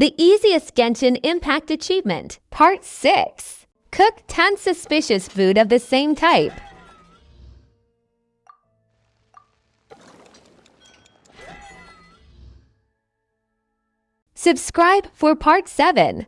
The easiest Genshin Impact achievement, Part 6. Cook 10 suspicious food of the same type. Subscribe for Part 7.